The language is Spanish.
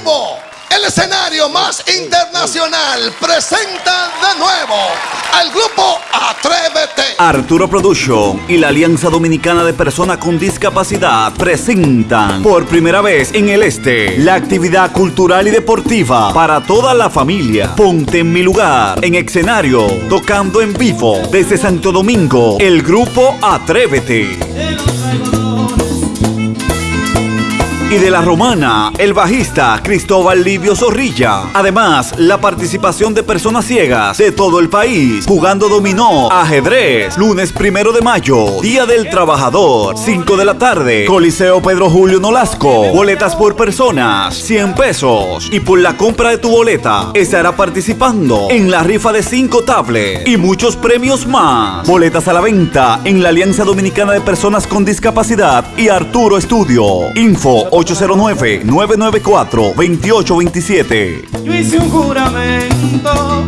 vivo, el escenario más internacional presenta de nuevo al grupo Atrévete. Arturo Production y la Alianza Dominicana de Personas con Discapacidad presentan por primera vez en el este la actividad cultural y deportiva para toda la familia. Ponte en mi lugar, en escenario, tocando en vivo desde Santo Domingo, el grupo Atrévete. Y de la romana, el bajista Cristóbal Livio Zorrilla. Además, la participación de personas ciegas de todo el país jugando dominó, ajedrez, lunes primero de mayo, Día del Trabajador, 5 de la tarde, Coliseo Pedro Julio Nolasco, boletas por personas, 100 pesos. Y por la compra de tu boleta, estará participando en la rifa de 5 tablets y muchos premios más. Boletas a la venta en la Alianza Dominicana de Personas con Discapacidad y Arturo Estudio. Info 809-994-2827. Yo hice un juramento